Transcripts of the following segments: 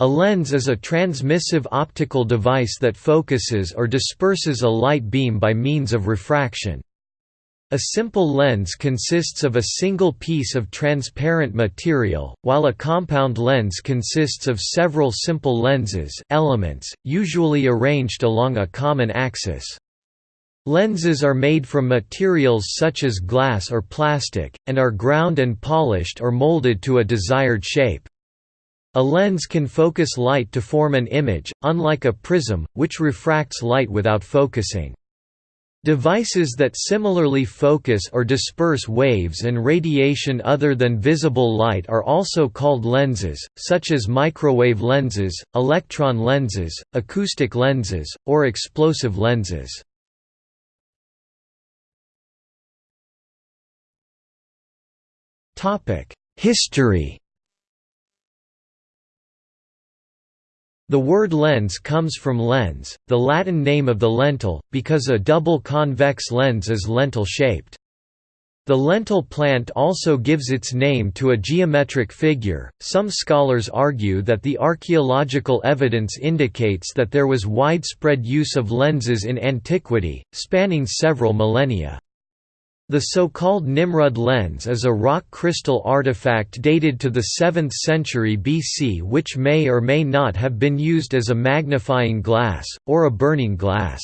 A lens is a transmissive optical device that focuses or disperses a light beam by means of refraction. A simple lens consists of a single piece of transparent material, while a compound lens consists of several simple lenses elements, usually arranged along a common axis. Lenses are made from materials such as glass or plastic, and are ground and polished or molded to a desired shape. A lens can focus light to form an image, unlike a prism, which refracts light without focusing. Devices that similarly focus or disperse waves and radiation other than visible light are also called lenses, such as microwave lenses, electron lenses, acoustic lenses, or explosive lenses. History The word lens comes from lens, the Latin name of the lentil, because a double convex lens is lentil-shaped. The lentil plant also gives its name to a geometric figure. Some scholars argue that the archaeological evidence indicates that there was widespread use of lenses in antiquity, spanning several millennia. The so-called Nimrud lens is a rock crystal artifact dated to the 7th century BC which may or may not have been used as a magnifying glass, or a burning glass.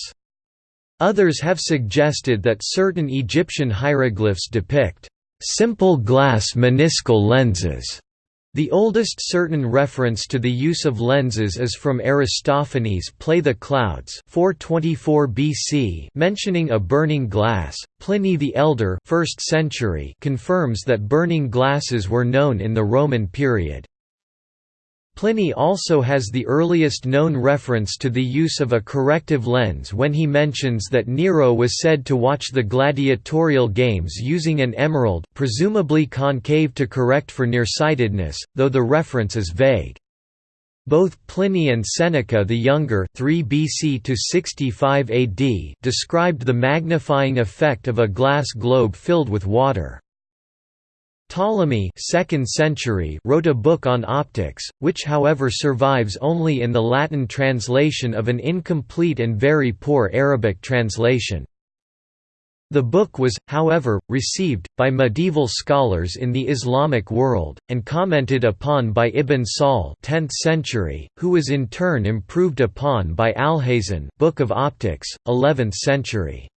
Others have suggested that certain Egyptian hieroglyphs depict simple glass meniscal lenses the oldest certain reference to the use of lenses is from Aristophanes' Play the Clouds 424 BC mentioning a burning glass. Pliny the Elder 1st century confirms that burning glasses were known in the Roman period. Pliny also has the earliest known reference to the use of a corrective lens when he mentions that Nero was said to watch the gladiatorial games using an emerald presumably concave to correct for nearsightedness, though the reference is vague. Both Pliny and Seneca the Younger 3 BC to 65 AD described the magnifying effect of a glass globe filled with water. Ptolemy 2nd century wrote a book on optics, which however survives only in the Latin translation of an incomplete and very poor Arabic translation. The book was, however, received, by medieval scholars in the Islamic world, and commented upon by Ibn Sahl 10th century, who was in turn improved upon by Alhazen Book of Optics, 11th century.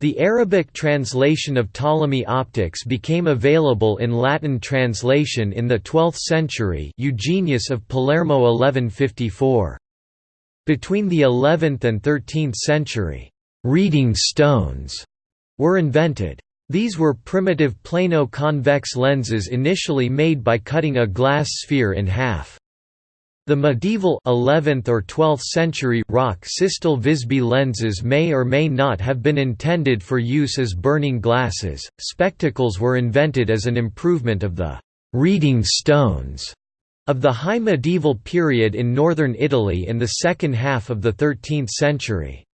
The Arabic translation of Ptolemy Optics became available in Latin translation in the 12th century Eugenius of Palermo 1154. Between the 11th and 13th century, «reading stones» were invented. These were primitive plano-convex lenses initially made by cutting a glass sphere in half. The medieval 11th or 12th century rock crystal Visby lenses may or may not have been intended for use as burning glasses. Spectacles were invented as an improvement of the reading stones of the high medieval period in northern Italy in the second half of the 13th century.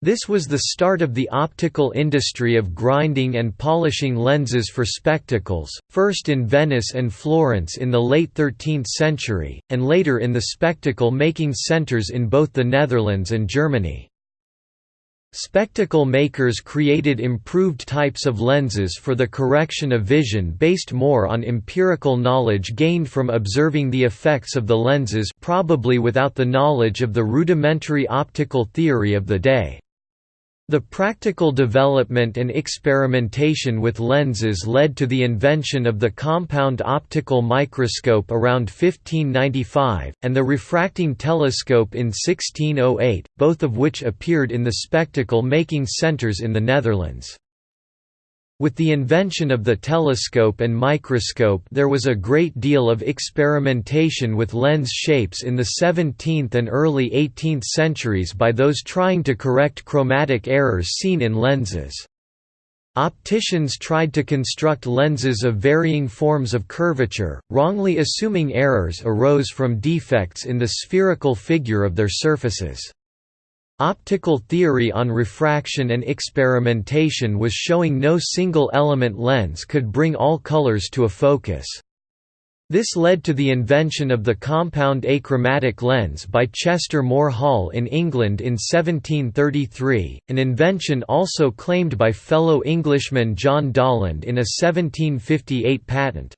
This was the start of the optical industry of grinding and polishing lenses for spectacles, first in Venice and Florence in the late 13th century, and later in the spectacle-making centers in both the Netherlands and Germany. Spectacle makers created improved types of lenses for the correction of vision based more on empirical knowledge gained from observing the effects of the lenses probably without the knowledge of the rudimentary optical theory of the day. The practical development and experimentation with lenses led to the invention of the compound optical microscope around 1595, and the refracting telescope in 1608, both of which appeared in the spectacle-making centers in the Netherlands. With the invention of the telescope and microscope there was a great deal of experimentation with lens shapes in the 17th and early 18th centuries by those trying to correct chromatic errors seen in lenses. Opticians tried to construct lenses of varying forms of curvature, wrongly assuming errors arose from defects in the spherical figure of their surfaces. Optical theory on refraction and experimentation was showing no single element lens could bring all colors to a focus. This led to the invention of the compound achromatic lens by Chester Moore Hall in England in 1733, an invention also claimed by fellow Englishman John Dollond in a 1758 patent.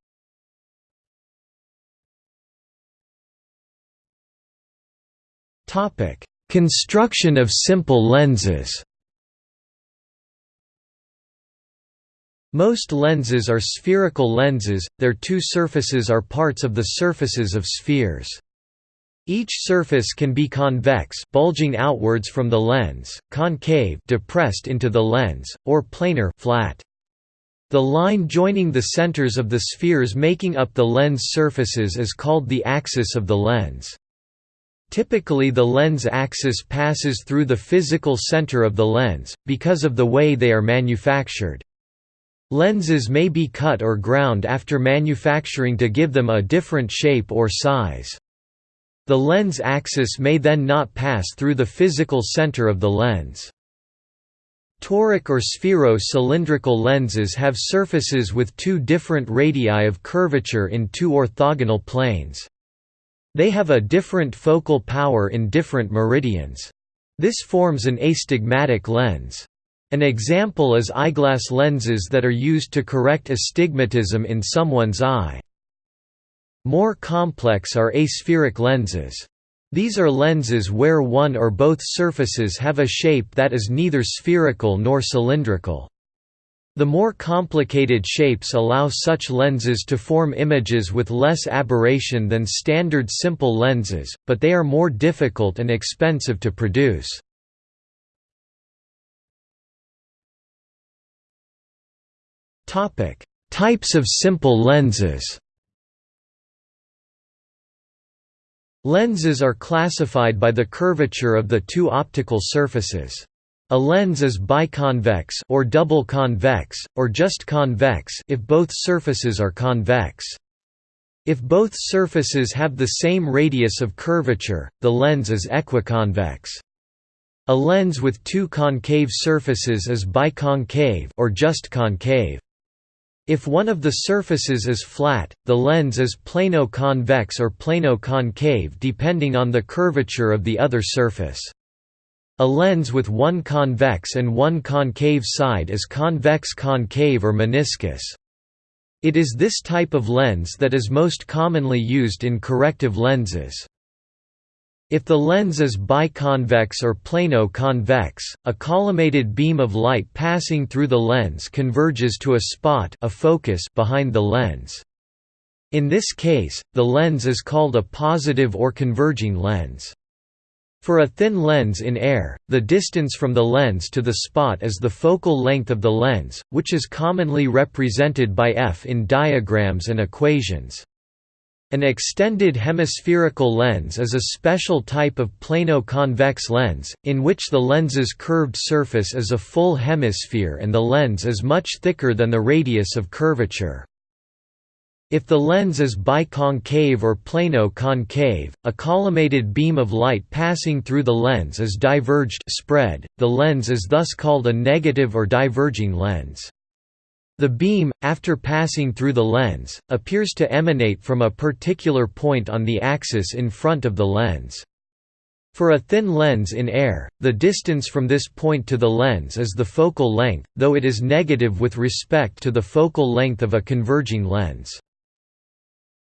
Construction of simple lenses Most lenses are spherical lenses, their two surfaces are parts of the surfaces of spheres. Each surface can be convex bulging outwards from the lens, concave depressed into the lens, or planar flat. The line joining the centers of the spheres making up the lens surfaces is called the axis of the lens. Typically the lens axis passes through the physical center of the lens, because of the way they are manufactured. Lenses may be cut or ground after manufacturing to give them a different shape or size. The lens axis may then not pass through the physical center of the lens. Toric or sphero-cylindrical lenses have surfaces with two different radii of curvature in two orthogonal planes. They have a different focal power in different meridians. This forms an astigmatic lens. An example is eyeglass lenses that are used to correct astigmatism in someone's eye. More complex are aspheric lenses. These are lenses where one or both surfaces have a shape that is neither spherical nor cylindrical. The more complicated shapes allow such lenses to form images with less aberration than standard simple lenses, but they are more difficult and expensive to produce. Types of simple lenses. Lenses are classified by the curvature of the two optical surfaces. A lens is biconvex or double convex, or just convex if both surfaces are convex. If both surfaces have the same radius of curvature, the lens is equiconvex. A lens with two concave surfaces is biconcave or just concave. If one of the surfaces is flat, the lens is plano-convex or plano-concave depending on the curvature of the other surface. A lens with one convex and one concave side is convex-concave or meniscus. It is this type of lens that is most commonly used in corrective lenses. If the lens is biconvex or plano-convex, a collimated beam of light passing through the lens converges to a spot a focus behind the lens. In this case, the lens is called a positive or converging lens. For a thin lens in air, the distance from the lens to the spot is the focal length of the lens, which is commonly represented by f in diagrams and equations. An extended hemispherical lens is a special type of plano-convex lens, in which the lens's curved surface is a full hemisphere and the lens is much thicker than the radius of curvature. If the lens is biconcave or plano-concave, a collimated beam of light passing through the lens is diverged spread, the lens is thus called a negative or diverging lens. The beam, after passing through the lens, appears to emanate from a particular point on the axis in front of the lens. For a thin lens in air, the distance from this point to the lens is the focal length, though it is negative with respect to the focal length of a converging lens.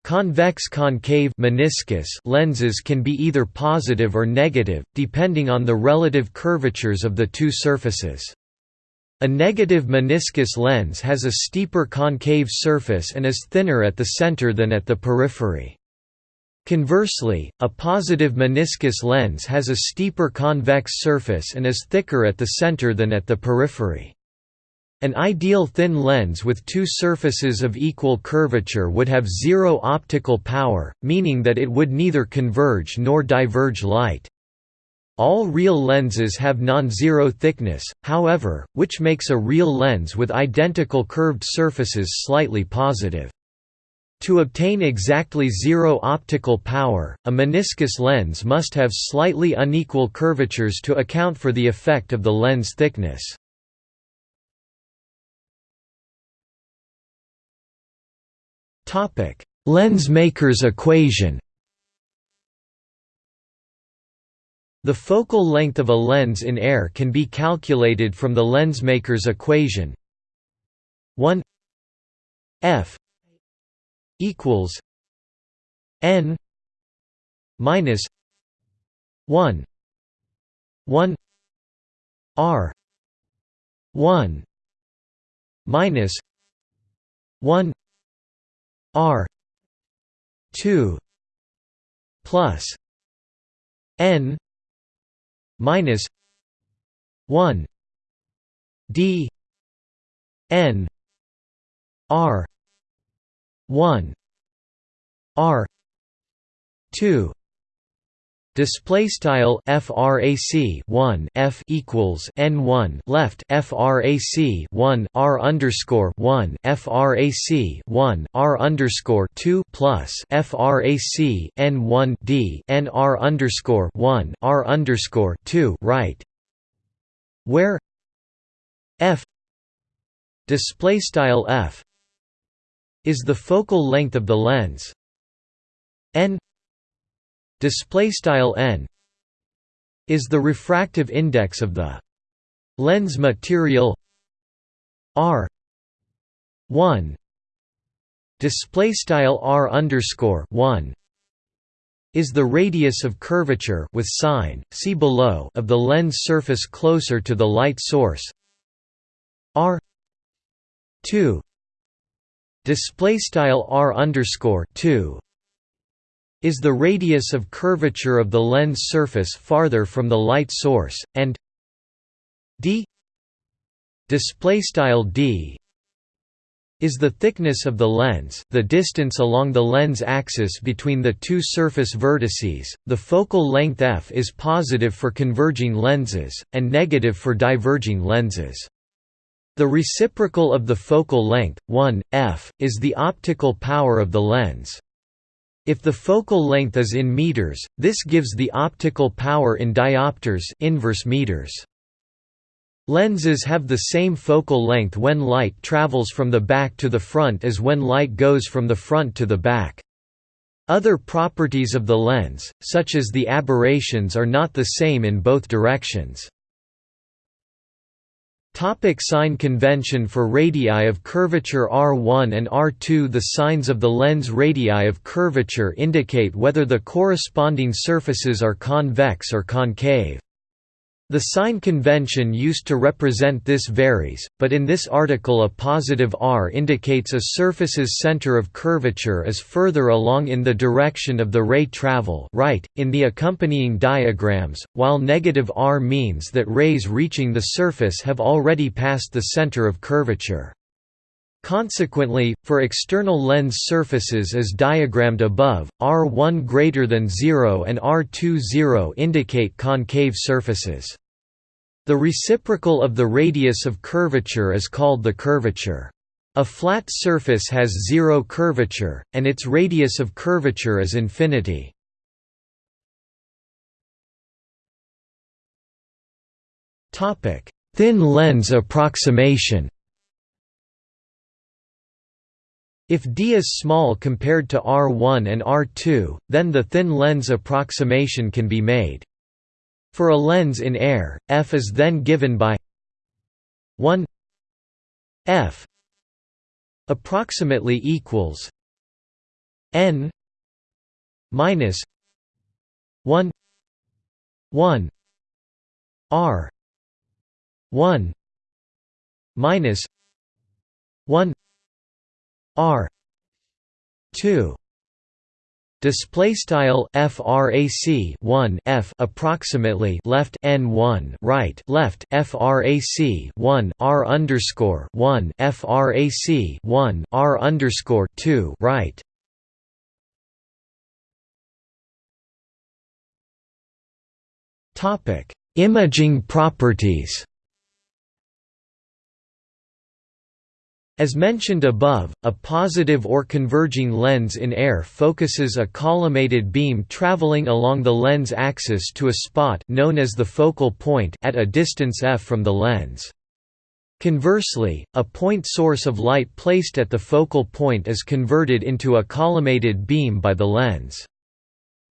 Convex-concave meniscus lenses can be either positive or negative, depending on the relative curvatures of the two surfaces. A negative meniscus lens has a steeper concave surface and is thinner at the center than at the periphery. Conversely, a positive meniscus lens has a steeper convex surface and is thicker at the center than at the periphery. An ideal thin lens with two surfaces of equal curvature would have zero optical power, meaning that it would neither converge nor diverge light. All real lenses have non-zero thickness, however, which makes a real lens with identical curved surfaces slightly positive. To obtain exactly zero optical power, a meniscus lens must have slightly unequal curvatures to account for the effect of the lens thickness. Lensmaker's equation. The focal length of a lens in air can be calculated from the lensmaker's equation. 1 f equals n minus 1 1 r 1 minus 1 r 2 plus n minus 1 d n r 1 r 2 Display style frac 1 f equals n 1 left frac 1 r underscore 1 frac 1 r underscore 2 plus frac n 1 d n r underscore 1 r underscore 2 right, where f display style f is the focal length of the lens. N display style n is the refractive index of the lens material r 1 display style r underscore 1 is the radius of curvature with sign see below of the lens surface closer to the light source r 2 display style r underscore 2 is the radius of curvature of the lens surface farther from the light source, and d d is the thickness of the lens, the distance along the lens axis between the two surface vertices. The focal length f is positive for converging lenses and negative for diverging lenses. The reciprocal of the focal length, 1 f, is the optical power of the lens. If the focal length is in meters, this gives the optical power in diopters inverse meters. Lenses have the same focal length when light travels from the back to the front as when light goes from the front to the back. Other properties of the lens, such as the aberrations are not the same in both directions. Topic sign convention For radii of curvature R1 and R2 The signs of the lens radii of curvature indicate whether the corresponding surfaces are convex or concave. The sign convention used to represent this varies, but in this article a positive r indicates a surface's center of curvature is further along in the direction of the ray travel right, in the accompanying diagrams, while negative r means that rays reaching the surface have already passed the center of curvature. Consequently, for external lens surfaces as diagrammed above, R1 greater than 0 and R2 0 indicate concave surfaces. The reciprocal of the radius of curvature is called the curvature. A flat surface has zero curvature, and its radius of curvature is infinity. Thin lens approximation If d is small compared to R1 and R2, then the thin lens approximation can be made. For a lens in air, f is then given by 1 f approximately equals n minus 1 1 r 1 minus 1 R. two. Display style frac 1 f approximately left n 1 right left frac 1 r underscore 1 frac 1 r underscore 2 right. Topic imaging properties As mentioned above, a positive or converging lens in air focuses a collimated beam traveling along the lens axis to a spot known as the focal point at a distance f from the lens. Conversely, a point source of light placed at the focal point is converted into a collimated beam by the lens.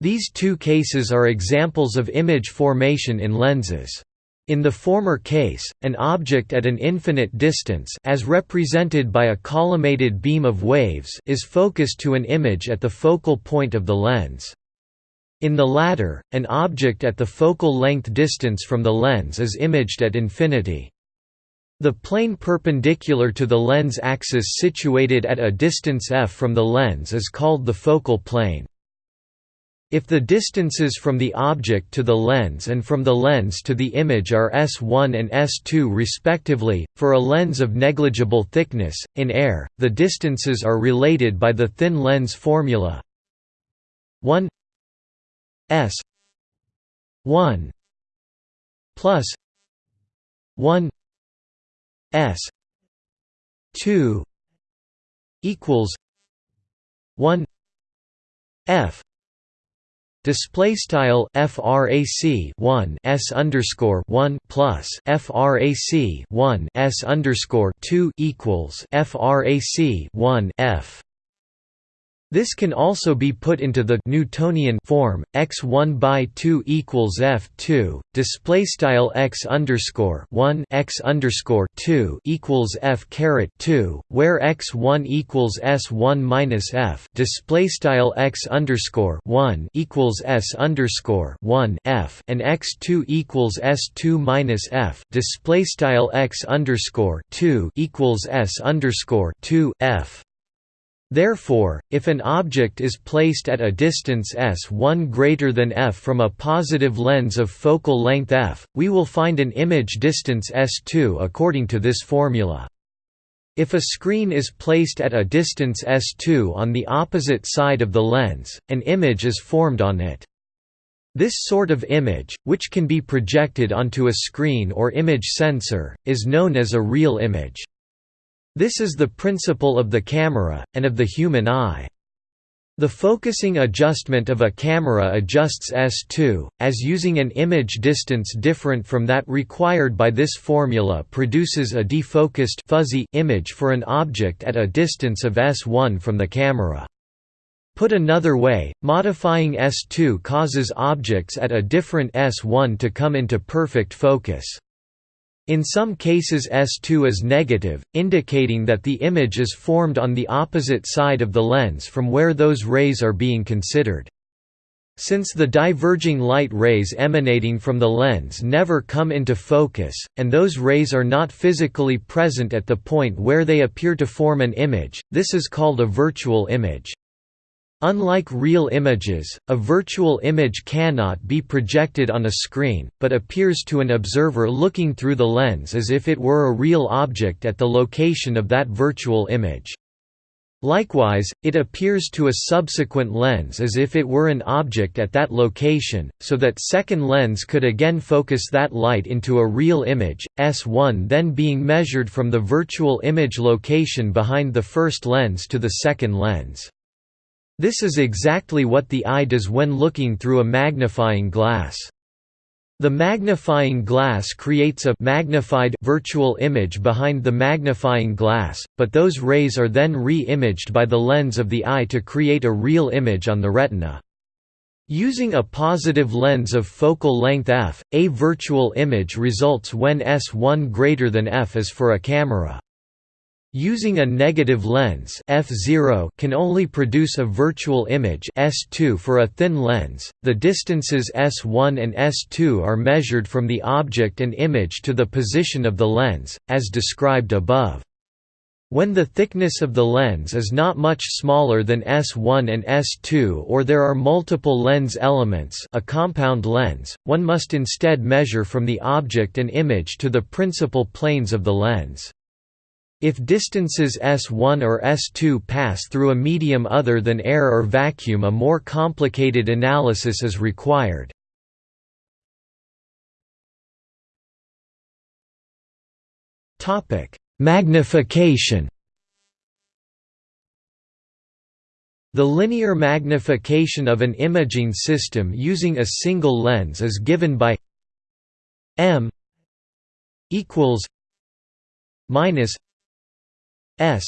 These two cases are examples of image formation in lenses. In the former case, an object at an infinite distance as represented by a collimated beam of waves is focused to an image at the focal point of the lens. In the latter, an object at the focal length distance from the lens is imaged at infinity. The plane perpendicular to the lens axis situated at a distance f from the lens is called the focal plane. If the distances from the object to the lens and from the lens to the image are s1 and s2 respectively, for a lens of negligible thickness, in air, the distances are related by the thin lens formula. 1 s 1 plus 1 S two equals one F Display style frac 1 s underscore 1 plus frac 1 s underscore 2 equals frac 1 f this can also be put into the Newtonian form x1 by 2 equals f2. Display style x underscore 1 x underscore 2 equals f caret 2, where x1 equals s1 minus f. Display style x underscore 1 equals s underscore 1 f and x2 equals s2 minus f. Display style x underscore 2 equals s underscore 2 f. Therefore, if an object is placed at a distance s1 greater than f from a positive lens of focal length f, we will find an image distance s2 according to this formula. If a screen is placed at a distance s2 on the opposite side of the lens, an image is formed on it. This sort of image, which can be projected onto a screen or image sensor, is known as a real image. This is the principle of the camera, and of the human eye. The focusing adjustment of a camera adjusts S2, as using an image distance different from that required by this formula produces a defocused fuzzy image for an object at a distance of S1 from the camera. Put another way, modifying S2 causes objects at a different S1 to come into perfect focus. In some cases S2 is negative, indicating that the image is formed on the opposite side of the lens from where those rays are being considered. Since the diverging light rays emanating from the lens never come into focus, and those rays are not physically present at the point where they appear to form an image, this is called a virtual image. Unlike real images, a virtual image cannot be projected on a screen, but appears to an observer looking through the lens as if it were a real object at the location of that virtual image. Likewise, it appears to a subsequent lens as if it were an object at that location, so that second lens could again focus that light into a real image, S1 then being measured from the virtual image location behind the first lens to the second lens. This is exactly what the eye does when looking through a magnifying glass. The magnifying glass creates a magnified virtual image behind the magnifying glass, but those rays are then re-imaged by the lens of the eye to create a real image on the retina. Using a positive lens of focal length f, a virtual image results when s1 greater than f is for a camera. Using a negative lens f0 can only produce a virtual image s2 for a thin lens. The distances s1 and s2 are measured from the object and image to the position of the lens, as described above. When the thickness of the lens is not much smaller than S1 and S2 or there are multiple lens elements a compound lens, one must instead measure from the object and image to the principal planes of the lens. If distances S1 or S2 pass through a medium other than air or vacuum a more complicated analysis is required. Magnification The linear magnification of an imaging system using a single lens is given by m equals minus s.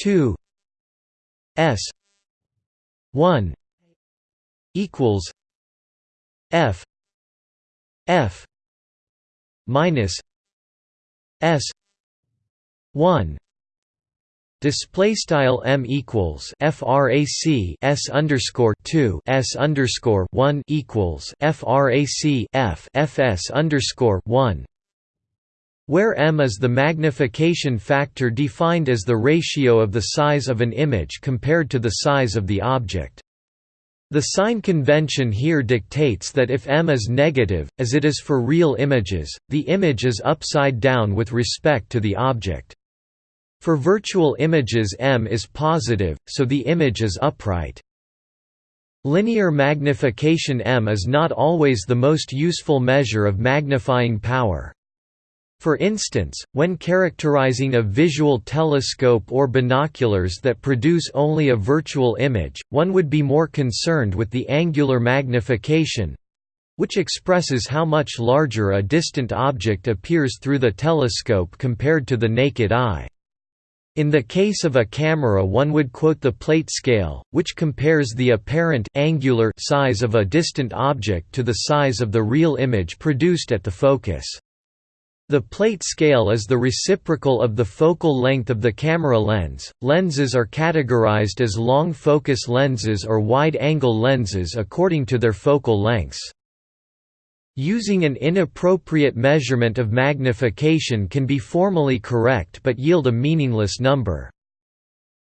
2 s. 1 equals f. F. minus s. 1 Display style m equals frac s underscore two. S underscore one equals frac f fs underscore one, where m is the magnification factor defined as the ratio of the size of an image compared to the size of the object. The sign convention here dictates that if m is negative, as it is for real images, the image is upside down with respect to the object. For virtual images m is positive, so the image is upright. Linear magnification m is not always the most useful measure of magnifying power. For instance, when characterizing a visual telescope or binoculars that produce only a virtual image, one would be more concerned with the angular magnification—which expresses how much larger a distant object appears through the telescope compared to the naked eye. In the case of a camera one would quote the plate scale, which compares the apparent angular size of a distant object to the size of the real image produced at the focus. The plate scale is the reciprocal of the focal length of the camera lens. Lenses are categorized as long focus lenses or wide angle lenses according to their focal lengths. Using an inappropriate measurement of magnification can be formally correct but yield a meaningless number.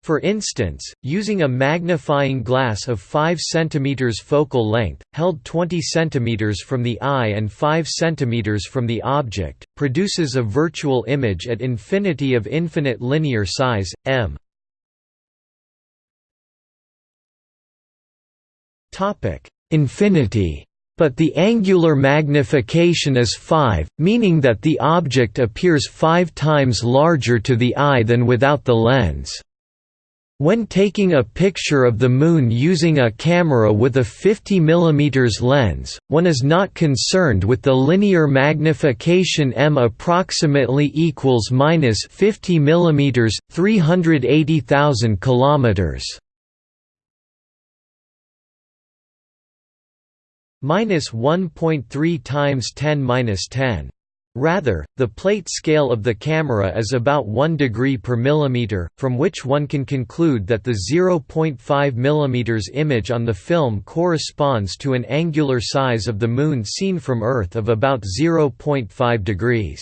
For instance, using a magnifying glass of 5 cm focal length, held 20 cm from the eye and 5 cm from the object, produces a virtual image at infinity of infinite linear size, m. Infinity but the angular magnification is 5, meaning that the object appears five times larger to the eye than without the lens. When taking a picture of the Moon using a camera with a 50 mm lens, one is not concerned with the linear magnification m approximately equals minus 50 mm, 380,000 kilometers. minus 1.3 times 10 minus 10. Rather, the plate scale of the camera is about 1 degree per millimeter, from which one can conclude that the 0.5 mm image on the film corresponds to an angular size of the Moon seen from Earth of about 0.5 degrees.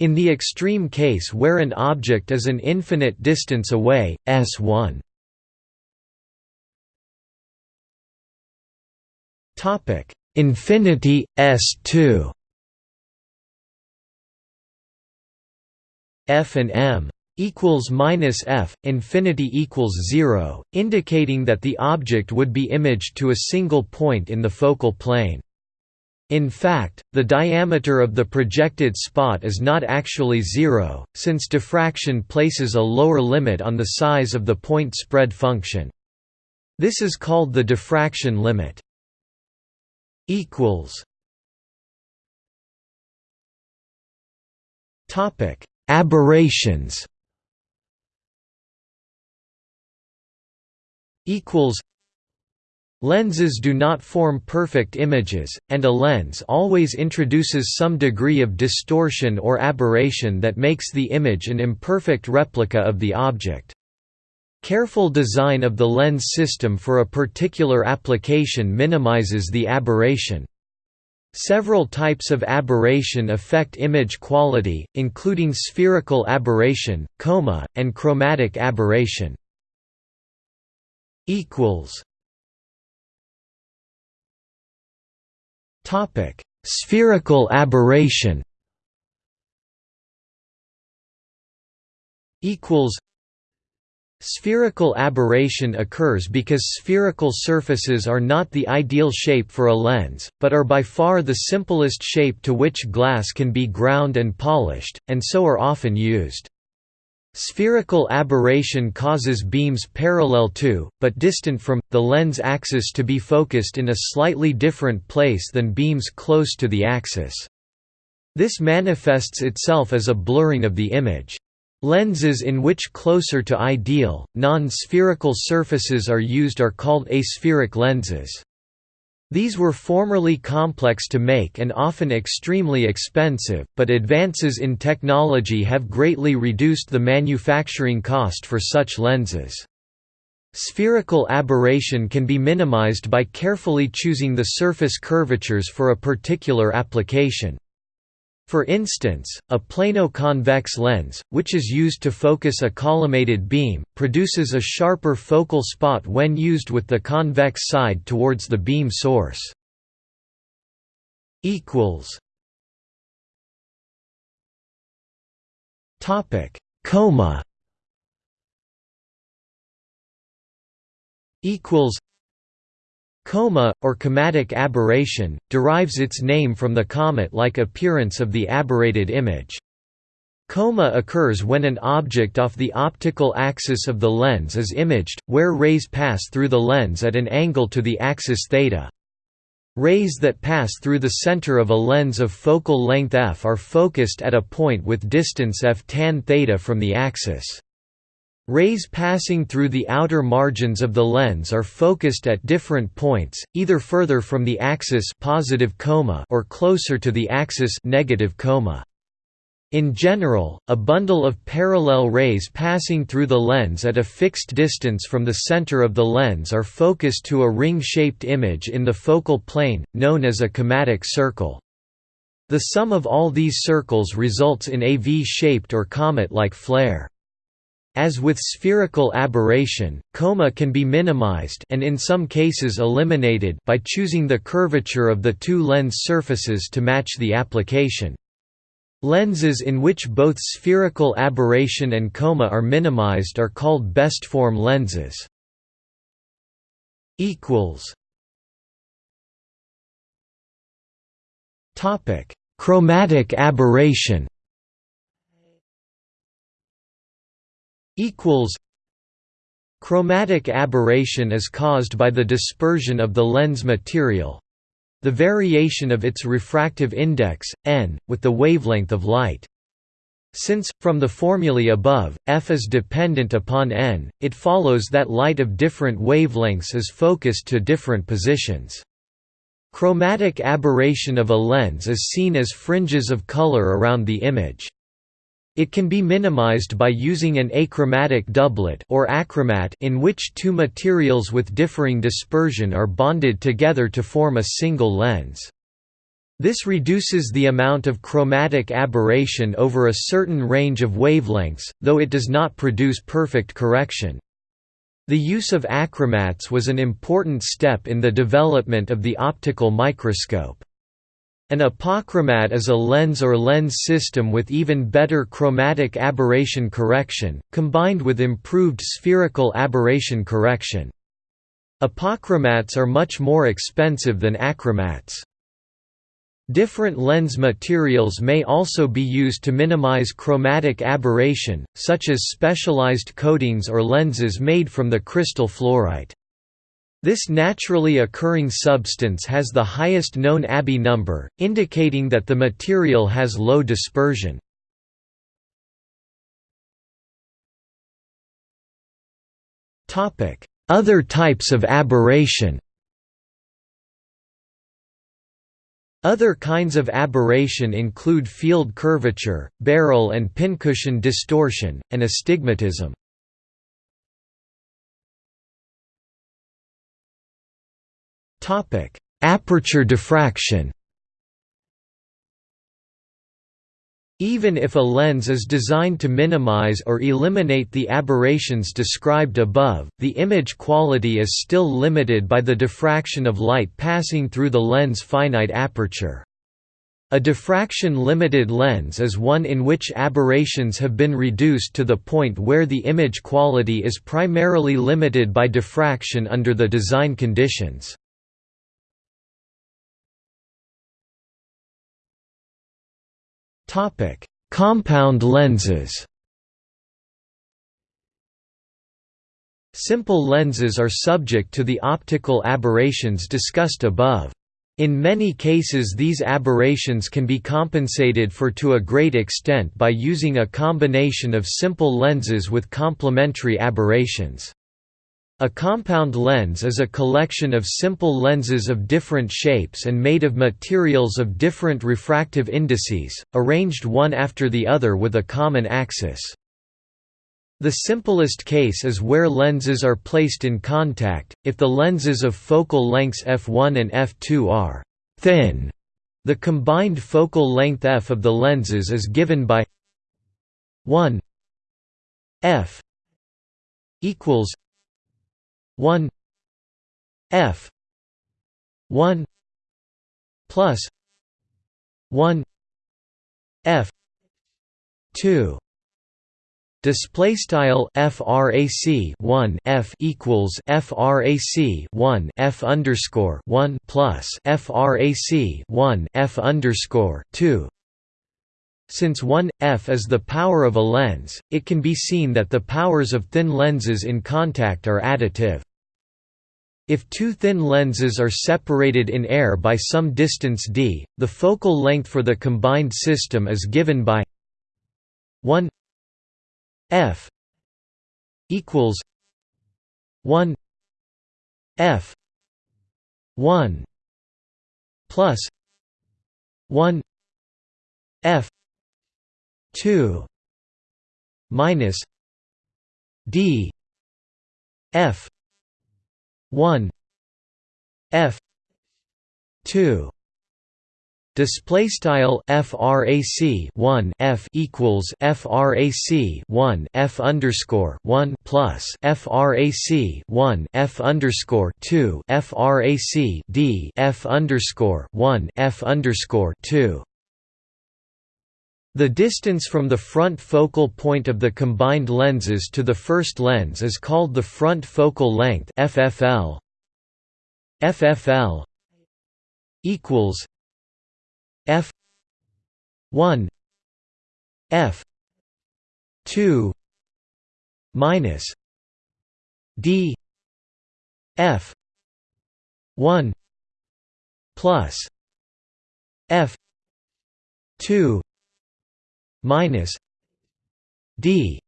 In the extreme case where an object is an infinite distance away, s1 Topic: Infinity S2 F and M equals minus F, infinity equals zero, indicating that the object would be imaged to a single point in the focal plane. In fact, the diameter of the projected spot is not actually zero, since diffraction places a lower limit on the size of the point spread function. This is called the diffraction limit equals Topic: Aberrations. Equals. Lenses do not form perfect images, and a lens always introduces some degree of distortion or aberration that makes the image an imperfect replica of the object. Careful design of the lens system for a particular application minimizes the aberration. Several types of aberration affect image quality, including spherical aberration, coma, and chromatic aberration. Topic: Spherical aberration. Equals Spherical aberration occurs because spherical surfaces are not the ideal shape for a lens, but are by far the simplest shape to which glass can be ground and polished, and so are often used. Spherical aberration causes beams parallel to, but distant from, the lens axis to be focused in a slightly different place than beams close to the axis. This manifests itself as a blurring of the image. Lenses in which closer to ideal, non-spherical surfaces are used are called aspheric lenses. These were formerly complex to make and often extremely expensive, but advances in technology have greatly reduced the manufacturing cost for such lenses. Spherical aberration can be minimized by carefully choosing the surface curvatures for a particular application. For instance, a plano-convex lens, which is used to focus a collimated beam, produces a sharper focal spot when used with the convex side towards the beam source. Topic: Coma. Equals Coma, or comatic aberration, derives its name from the comet-like appearance of the aberrated image. Coma occurs when an object off the optical axis of the lens is imaged, where rays pass through the lens at an angle to the axis theta. Rays that pass through the center of a lens of focal length f are focused at a point with distance f tan theta from the axis. Rays passing through the outer margins of the lens are focused at different points, either further from the axis positive coma or closer to the axis negative coma. In general, a bundle of parallel rays passing through the lens at a fixed distance from the center of the lens are focused to a ring-shaped image in the focal plane, known as a comatic circle. The sum of all these circles results in a V-shaped or comet-like flare. As with spherical aberration, coma can be minimized and in some cases eliminated by choosing the curvature of the two lens surfaces to match the application. Lenses in which both spherical aberration and coma are minimized are called best form lenses. equals Topic: Chromatic aberration equals Chromatic aberration is caused by the dispersion of the lens material the variation of its refractive index, n, with the wavelength of light. Since, from the formulae above, f is dependent upon n, it follows that light of different wavelengths is focused to different positions. Chromatic aberration of a lens is seen as fringes of color around the image. It can be minimized by using an achromatic doublet or achromat in which two materials with differing dispersion are bonded together to form a single lens. This reduces the amount of chromatic aberration over a certain range of wavelengths, though it does not produce perfect correction. The use of achromats was an important step in the development of the optical microscope. An apochromat is a lens or lens system with even better chromatic aberration correction, combined with improved spherical aberration correction. Apochromats are much more expensive than achromats. Different lens materials may also be used to minimize chromatic aberration, such as specialized coatings or lenses made from the crystal fluorite. This naturally occurring substance has the highest known Abbe number, indicating that the material has low dispersion. Other types of aberration Other kinds of aberration include field curvature, barrel and pincushion distortion, and astigmatism. Topic: Aperture diffraction. Even if a lens is designed to minimize or eliminate the aberrations described above, the image quality is still limited by the diffraction of light passing through the lens' finite aperture. A diffraction-limited lens is one in which aberrations have been reduced to the point where the image quality is primarily limited by diffraction under the design conditions. Topic: Compound lenses. Simple lenses are subject to the optical aberrations discussed above. In many cases these aberrations can be compensated for to a great extent by using a combination of simple lenses with complementary aberrations. A compound lens is a collection of simple lenses of different shapes and made of materials of different refractive indices, arranged one after the other with a common axis. The simplest case is where lenses are placed in contact, if the lenses of focal lengths f1 and f2 are «thin», the combined focal length f of the lenses is given by 1 f equals 1 f 1 plus 1 f 2 Display style frac 1 f equals frac 1 f underscore 1 plus frac 1 f underscore 2. Since 1 f is the power of a lens, it can be seen that the powers of thin lenses in contact are additive. If two thin lenses are separated in air by some distance d, the focal length for the combined system is given by 1 F equals one F one plus one F two minus D F one F two Display style frac 1 f equals frac 1 f underscore 1 plus frac 1 f underscore 2 frac d f underscore 1 f underscore 2. The distance from the front focal point of the combined lenses to the first lens is called the front focal length FFL. FFL equals f 1 f 2 minus d f 1 plus f 2 minus d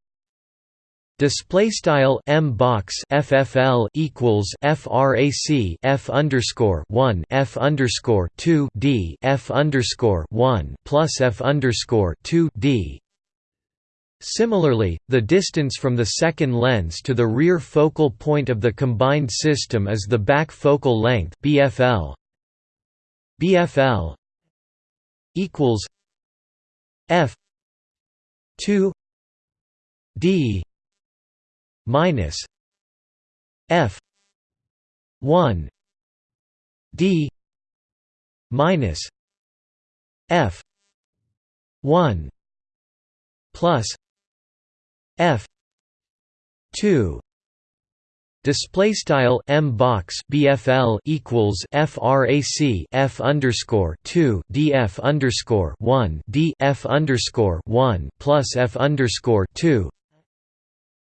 Display style m box FFL equals frac f underscore one f underscore two d f underscore one plus f underscore two d. Similarly, the distance from the second lens to the rear focal point of the combined system is the back focal length BFL. BFL equals f two d minus f 1 d minus f 1 plus f 2 Display style m box bfl equals frac f underscore two df underscore one d f underscore one plus f underscore two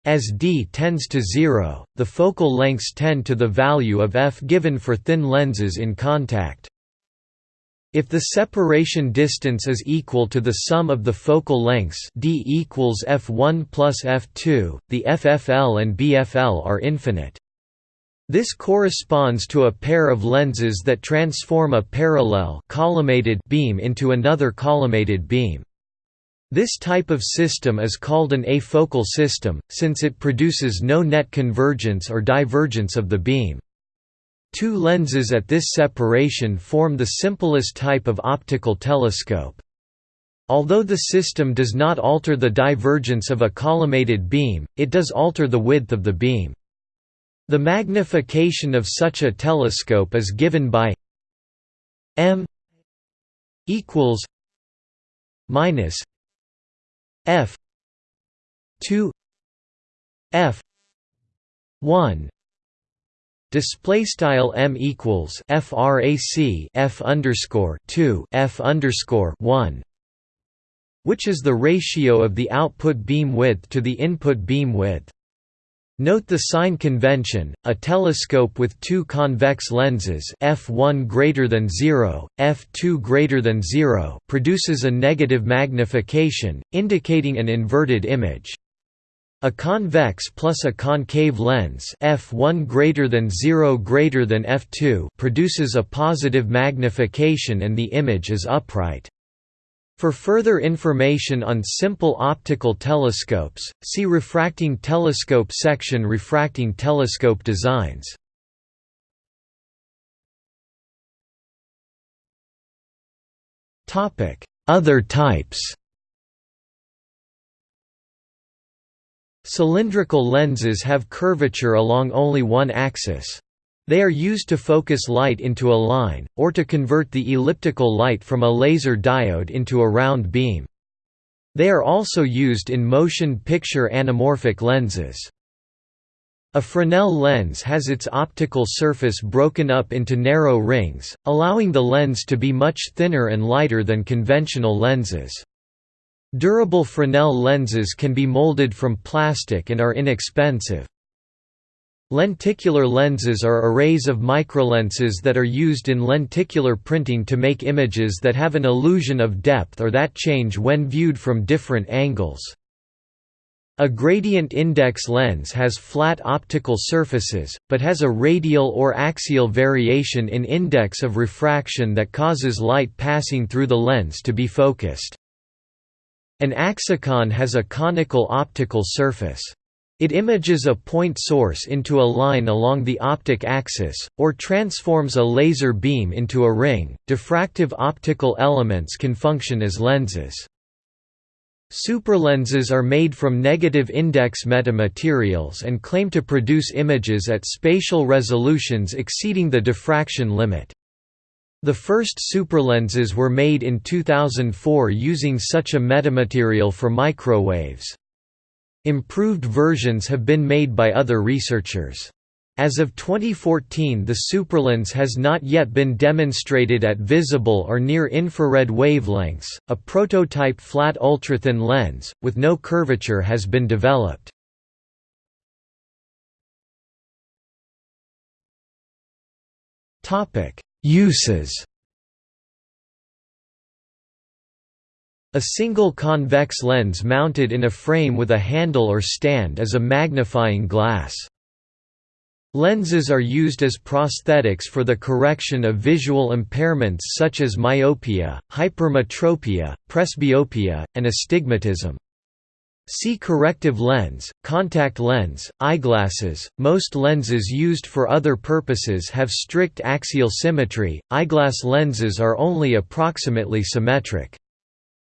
as d tends to zero, the focal lengths tend to the value of f given for thin lenses in contact. If the separation distance is equal to the sum of the focal lengths d equals f1 plus f2, the FFL and BFL are infinite. This corresponds to a pair of lenses that transform a parallel collimated beam into another collimated beam. This type of system is called an afocal system, since it produces no net convergence or divergence of the beam. Two lenses at this separation form the simplest type of optical telescope. Although the system does not alter the divergence of a collimated beam, it does alter the width of the beam. The magnification of such a telescope is given by m equals minus f 2 f 1 display style m equals frac f underscore 2 f underscore 1 which is the ratio of the output beam width to the input beam width Note the sign convention, a telescope with two convex lenses f1 greater than 0, f2 greater than 0 produces a negative magnification, indicating an inverted image. A convex plus a concave lens f1 greater than 0 greater than f2 produces a positive magnification and the image is upright. For further information on simple optical telescopes, see Refracting telescope section Refracting telescope designs. Other types Cylindrical lenses have curvature along only one axis. They are used to focus light into a line, or to convert the elliptical light from a laser diode into a round beam. They are also used in motion picture anamorphic lenses. A Fresnel lens has its optical surface broken up into narrow rings, allowing the lens to be much thinner and lighter than conventional lenses. Durable Fresnel lenses can be molded from plastic and are inexpensive. Lenticular lenses are arrays of microlenses that are used in lenticular printing to make images that have an illusion of depth or that change when viewed from different angles. A gradient index lens has flat optical surfaces, but has a radial or axial variation in index of refraction that causes light passing through the lens to be focused. An axicon has a conical optical surface. It images a point source into a line along the optic axis, or transforms a laser beam into a ring. Diffractive optical elements can function as lenses. Superlenses are made from negative index metamaterials and claim to produce images at spatial resolutions exceeding the diffraction limit. The first superlenses were made in 2004 using such a metamaterial for microwaves. Improved versions have been made by other researchers. As of 2014 the superlens has not yet been demonstrated at visible or near-infrared wavelengths. A prototype flat ultrathin lens, with no curvature has been developed. Uses A single convex lens mounted in a frame with a handle or stand is a magnifying glass. Lenses are used as prosthetics for the correction of visual impairments such as myopia, hypermetropia, presbyopia, and astigmatism. See corrective lens, contact lens, eyeglasses. Most lenses used for other purposes have strict axial symmetry, eyeglass lenses are only approximately symmetric.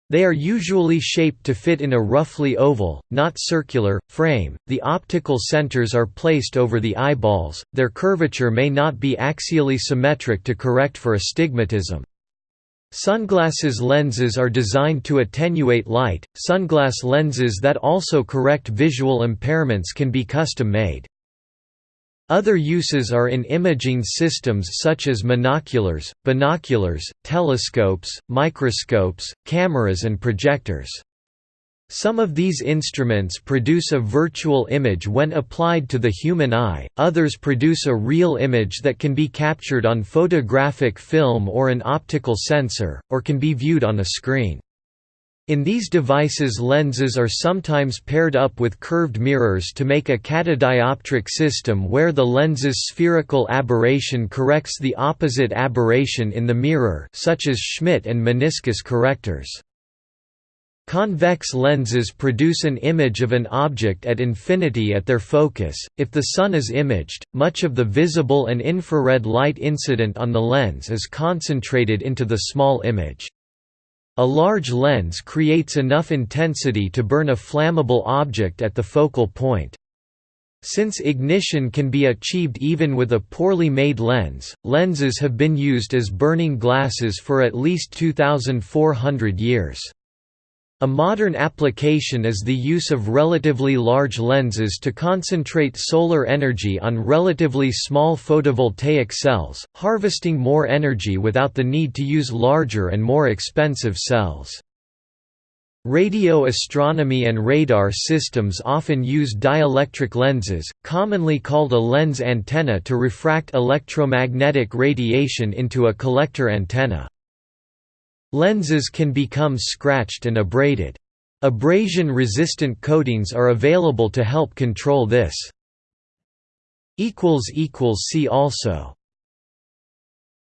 They are usually shaped to fit in a roughly oval, not circular, frame. The optical centers are placed over the eyeballs, their curvature may not be axially symmetric to correct for astigmatism. Sunglasses lenses are designed to attenuate light. Sunglass lenses that also correct visual impairments can be custom made. Other uses are in imaging systems such as monoculars, binoculars, telescopes, microscopes, cameras and projectors. Some of these instruments produce a virtual image when applied to the human eye, others produce a real image that can be captured on photographic film or an optical sensor, or can be viewed on a screen. In these devices lenses are sometimes paired up with curved mirrors to make a catadioptric system where the lens's spherical aberration corrects the opposite aberration in the mirror such as Schmidt and meniscus correctors. Convex lenses produce an image of an object at infinity at their focus. If the sun is imaged, much of the visible and infrared light incident on the lens is concentrated into the small image. A large lens creates enough intensity to burn a flammable object at the focal point. Since ignition can be achieved even with a poorly made lens, lenses have been used as burning glasses for at least 2,400 years. A modern application is the use of relatively large lenses to concentrate solar energy on relatively small photovoltaic cells, harvesting more energy without the need to use larger and more expensive cells. Radio astronomy and radar systems often use dielectric lenses, commonly called a lens antenna to refract electromagnetic radiation into a collector antenna. Lenses can become scratched and abraded. Abrasion-resistant coatings are available to help control this. See also